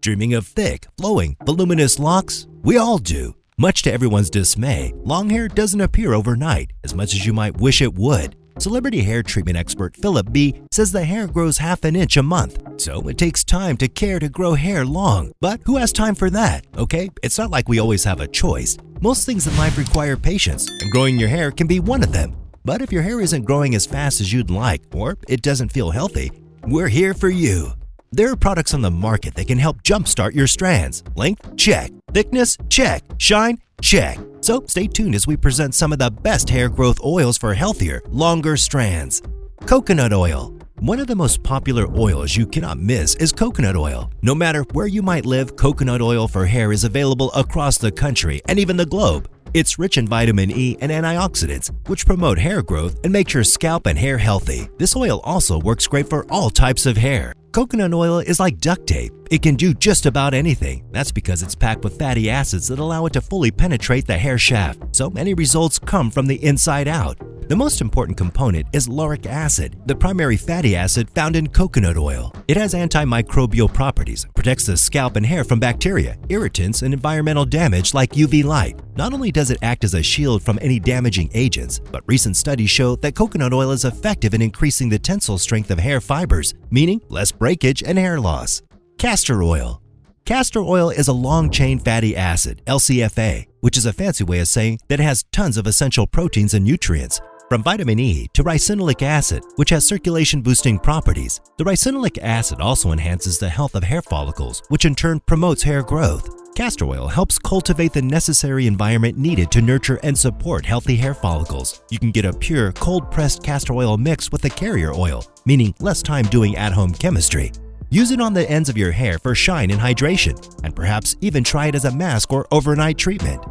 Dreaming of thick, flowing, voluminous locks? We all do. Much to everyone's dismay, long hair doesn't appear overnight as much as you might wish it would. Celebrity hair treatment expert Philip B says the hair grows half an inch a month, so it takes time to care to grow hair long. But who has time for that? Okay, it's not like we always have a choice. Most things in life require patience, and growing your hair can be one of them. But if your hair isn't growing as fast as you'd like, or it doesn't feel healthy, we're here for you. There are products on the market that can help jumpstart your strands. Length? Check. Thickness? Check. Shine? Check. So stay tuned as we present some of the best hair growth oils for healthier, longer strands. Coconut oil. One of the most popular oils you cannot miss is coconut oil. No matter where you might live, coconut oil for hair is available across the country and even the globe. It's rich in vitamin E and antioxidants, which promote hair growth and make your scalp and hair healthy. This oil also works great for all types of hair. Coconut oil is like duct tape. It can do just about anything. That's because it's packed with fatty acids that allow it to fully penetrate the hair shaft, so many results come from the inside out. The most important component is lauric acid, the primary fatty acid found in coconut oil. It has antimicrobial properties, protects the scalp and hair from bacteria, irritants, and environmental damage like UV light. Not only does it act as a shield from any damaging agents, but recent studies show that coconut oil is effective in increasing the tensile strength of hair fibers, meaning less breakage and hair loss. Castor oil. Castor oil is a long-chain fatty acid, LCFA, which is a fancy way of saying that it has tons of essential proteins and nutrients. From vitamin E to ricinoleic acid, which has circulation boosting properties, the ricinoleic acid also enhances the health of hair follicles, which in turn promotes hair growth. Castor oil helps cultivate the necessary environment needed to nurture and support healthy hair follicles. You can get a pure, cold-pressed castor oil mix with a carrier oil, meaning less time doing at-home chemistry. Use it on the ends of your hair for shine and hydration, and perhaps even try it as a mask or overnight treatment.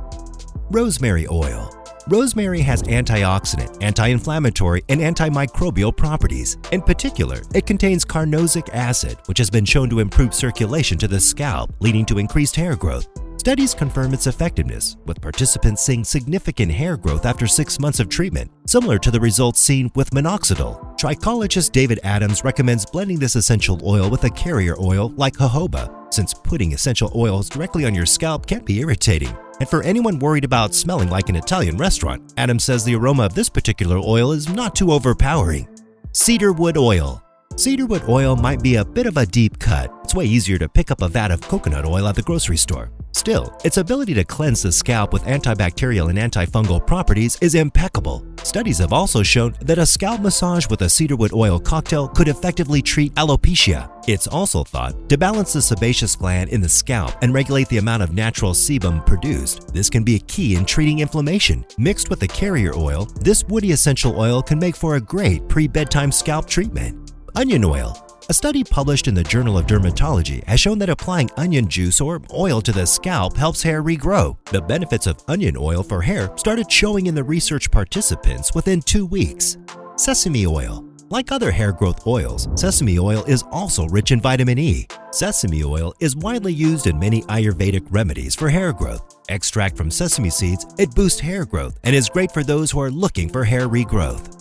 Rosemary oil. Rosemary has antioxidant, anti-inflammatory, and antimicrobial properties. In particular, it contains carnosic acid, which has been shown to improve circulation to the scalp, leading to increased hair growth. Studies confirm its effectiveness, with participants seeing significant hair growth after six months of treatment, similar to the results seen with minoxidil. Trichologist David Adams recommends blending this essential oil with a carrier oil like jojoba, since putting essential oils directly on your scalp can be irritating. And for anyone worried about smelling like an Italian restaurant, Adam says the aroma of this particular oil is not too overpowering. Cedarwood oil. Cedarwood oil might be a bit of a deep cut. It's way easier to pick up a vat of coconut oil at the grocery store. Still, its ability to cleanse the scalp with antibacterial and antifungal properties is impeccable. Studies have also shown that a scalp massage with a cedarwood oil cocktail could effectively treat alopecia. It's also thought to balance the sebaceous gland in the scalp and regulate the amount of natural sebum produced. This can be a key in treating inflammation. Mixed with the carrier oil, this woody essential oil can make for a great pre-bedtime scalp treatment. Onion oil a study published in the Journal of Dermatology has shown that applying onion juice or oil to the scalp helps hair regrow. The benefits of onion oil for hair started showing in the research participants within two weeks. Sesame oil. Like other hair growth oils, sesame oil is also rich in vitamin E. Sesame oil is widely used in many Ayurvedic remedies for hair growth. Extract from sesame seeds, it boosts hair growth and is great for those who are looking for hair regrowth.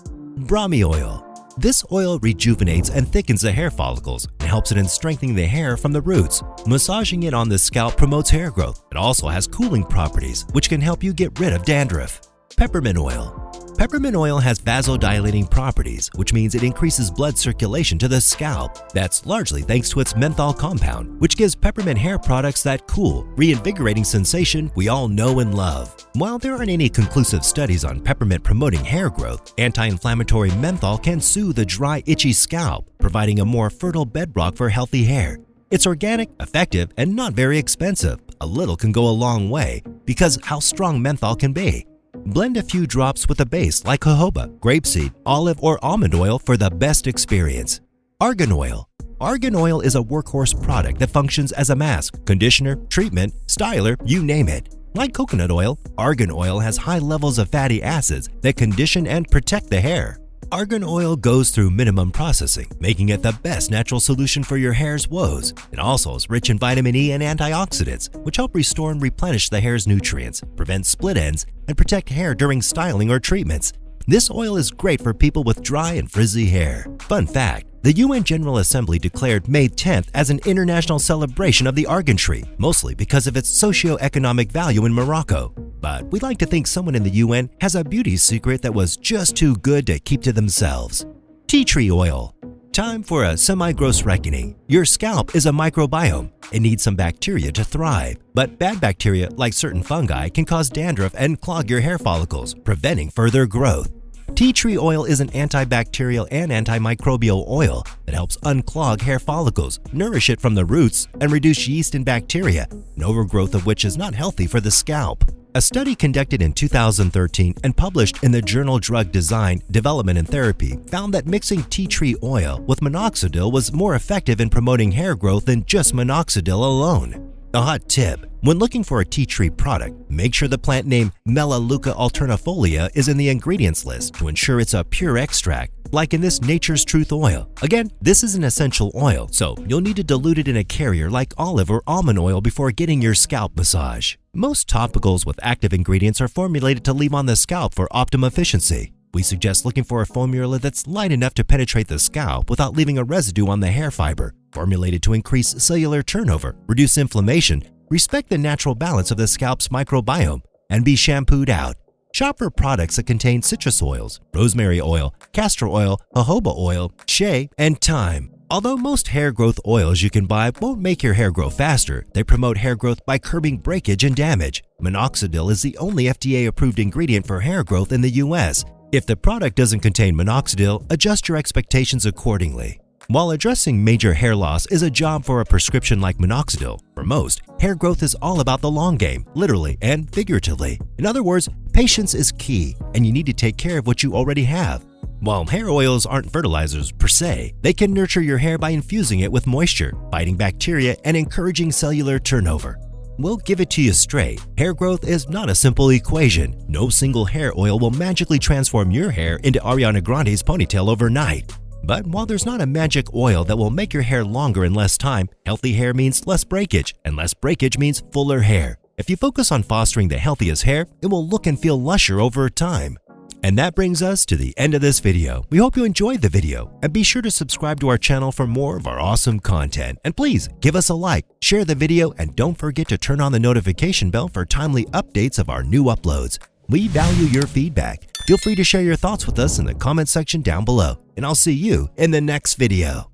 Brahmi oil. This oil rejuvenates and thickens the hair follicles and helps it in strengthening the hair from the roots. Massaging it on the scalp promotes hair growth. It also has cooling properties, which can help you get rid of dandruff. Peppermint oil. Peppermint oil has vasodilating properties, which means it increases blood circulation to the scalp. That's largely thanks to its menthol compound, which gives peppermint hair products that cool, reinvigorating sensation we all know and love. While there aren't any conclusive studies on peppermint promoting hair growth, anti-inflammatory menthol can soothe a dry, itchy scalp, providing a more fertile bedrock for healthy hair. It's organic, effective, and not very expensive. A little can go a long way because how strong menthol can be. Blend a few drops with a base like jojoba, grapeseed, olive, or almond oil for the best experience. Argan oil. Argan oil is a workhorse product that functions as a mask, conditioner, treatment, styler, you name it. Like coconut oil, argan oil has high levels of fatty acids that condition and protect the hair. Argan oil goes through minimum processing, making it the best natural solution for your hair's woes. It also is rich in vitamin E and antioxidants, which help restore and replenish the hair's nutrients, prevent split ends, and protect hair during styling or treatments. This oil is great for people with dry and frizzy hair. Fun fact, The UN General Assembly declared May 10th as an international celebration of the argan tree, mostly because of its socio-economic value in Morocco. But we like to think someone in the UN has a beauty secret that was just too good to keep to themselves. Tea tree oil. Time for a semi-gross reckoning. Your scalp is a microbiome. It needs some bacteria to thrive, but bad bacteria, like certain fungi, can cause dandruff and clog your hair follicles, preventing further growth. Tea tree oil is an antibacterial and antimicrobial oil that helps unclog hair follicles, nourish it from the roots, and reduce yeast and bacteria, an overgrowth of which is not healthy for the scalp. A study conducted in 2013 and published in the journal Drug Design, Development and Therapy found that mixing tea tree oil with minoxidil was more effective in promoting hair growth than just minoxidil alone. A hot tip, when looking for a tea tree product, make sure the plant name Melaleuca alternifolia is in the ingredients list to ensure it's a pure extract, like in this Nature's Truth oil. Again, this is an essential oil, so you'll need to dilute it in a carrier like olive or almond oil before getting your scalp massage. Most topicals with active ingredients are formulated to leave on the scalp for optimum efficiency. We suggest looking for a formula that's light enough to penetrate the scalp without leaving a residue on the hair fiber, formulated to increase cellular turnover, reduce inflammation, respect the natural balance of the scalp's microbiome, and be shampooed out. Shop for products that contain citrus oils, rosemary oil, castor oil, jojoba oil, shea, and thyme. Although most hair growth oils you can buy won't make your hair grow faster, they promote hair growth by curbing breakage and damage. Minoxidil is the only FDA-approved ingredient for hair growth in the US. If the product doesn't contain minoxidil, adjust your expectations accordingly. While addressing major hair loss is a job for a prescription like minoxidil, for most, hair growth is all about the long game, literally and figuratively. In other words, patience is key, and you need to take care of what you already have. While hair oils aren't fertilizers per se, they can nurture your hair by infusing it with moisture, fighting bacteria, and encouraging cellular turnover. We'll give it to you straight. Hair growth is not a simple equation. No single hair oil will magically transform your hair into Ariana Grande's ponytail overnight. But while there's not a magic oil that will make your hair longer in less time, healthy hair means less breakage, and less breakage means fuller hair. If you focus on fostering the healthiest hair, it will look and feel lusher over time. And that brings us to the end of this video. We hope you enjoyed the video and be sure to subscribe to our channel for more of our awesome content. And please give us a like, share the video, and don't forget to turn on the notification bell for timely updates of our new uploads. We value your feedback. Feel free to share your thoughts with us in the comment section down below, and I'll see you in the next video.